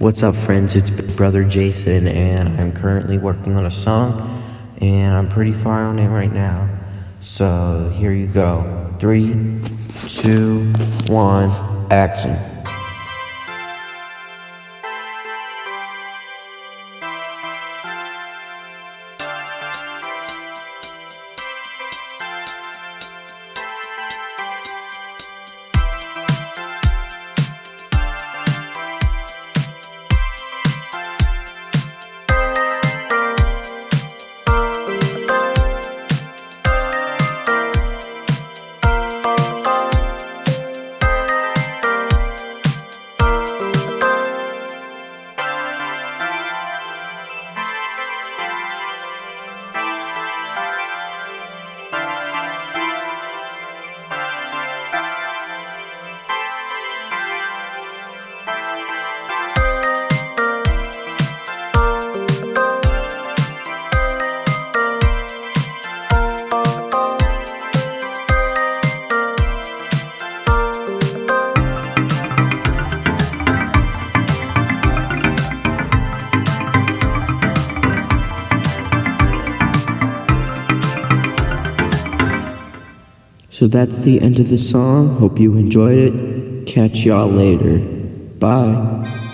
What's up, friends? It's Big Brother Jason, and I'm currently working on a song, and I'm pretty far on it right now. So here you go. Three, two, one, action. So that's the end of the song. Hope you enjoyed it. Catch y'all later. Bye.